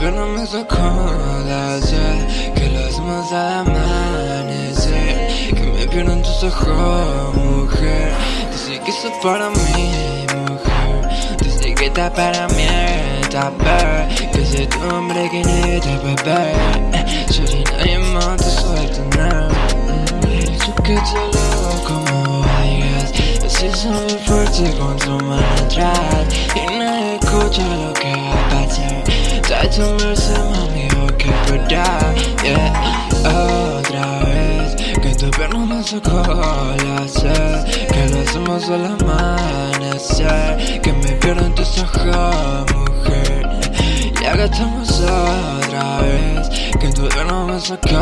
gobierno me sacó la sed Que lo hacemos al amanecer Que me pierden tus ojos, mujer. Dice que eso para mí, mujer. Dice que está para mí, está Que soy tu hombre que necesita beber Shorty, nadie más te suelta nada Yo que te lo como vayas. Así soy fuerte con tu mano atrás. Y nadie escucha lo que va a pasar Mercy, mami, que verdad. Yeah, otra vez Que tu pierna me sacó la sed Que lo hacemos al amanecer Que me pierdo en tus ojos, mujer. Y acá estamos otra vez Que tu pierna me sacó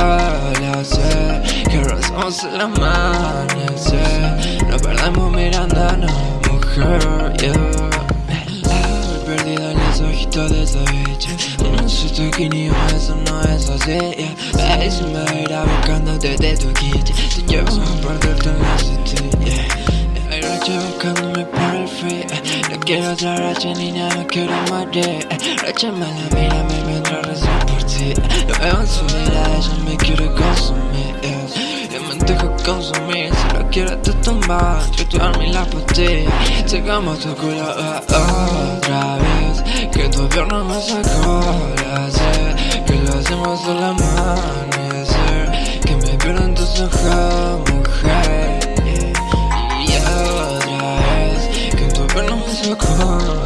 la sed Que lo hacemos al amanecer. Nos perdemos mirándonos, mujer, yeah ojitos de esa bicha No soy tu guineo, eso no es así yeah. Ay, si me buscándote de tu kit Te llevo a perderte en la city yeah. Hay racha buscándome por el free. No quiero otra racha, niña, no quiero morir eh. Racha mala, mira, me vendrá rezar por ti eh. Lo veo en su mirada, ella me quiere consumir yeah. Y dejo consumir, si lo quieres te tomas Yo te armé la pastilla Llegamos tu culo otra vez ya no me sacarás eh, Que lo hacemos al amanecer Que me pierdan tus ojos, mujer. Y otra vez Que tu pelo me sacarás